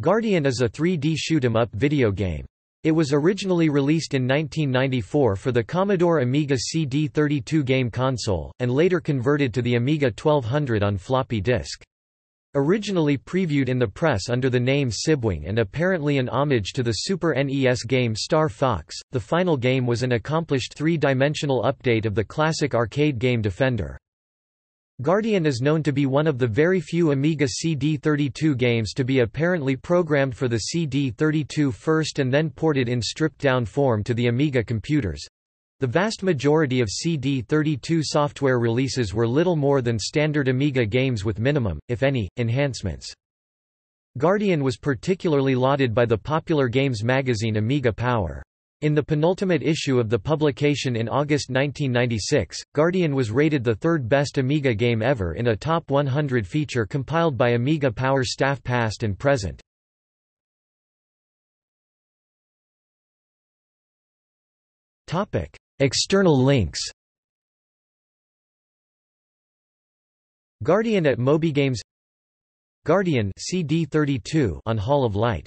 Guardian is a 3D shoot-'em-up video game. It was originally released in 1994 for the Commodore Amiga CD32 game console, and later converted to the Amiga 1200 on floppy disk. Originally previewed in the press under the name Sibwing and apparently an homage to the Super NES game Star Fox, the final game was an accomplished three-dimensional update of the classic arcade game Defender. Guardian is known to be one of the very few Amiga CD32 games to be apparently programmed for the CD32 first and then ported in stripped-down form to the Amiga computers. The vast majority of CD32 software releases were little more than standard Amiga games with minimum, if any, enhancements. Guardian was particularly lauded by the popular games magazine Amiga Power. In the penultimate issue of the publication in August 1996, Guardian was rated the third best Amiga game ever in a Top 100 feature compiled by Amiga Power staff past and present. External links. Guardian at MobyGames Guardian CD32 on Hall of Light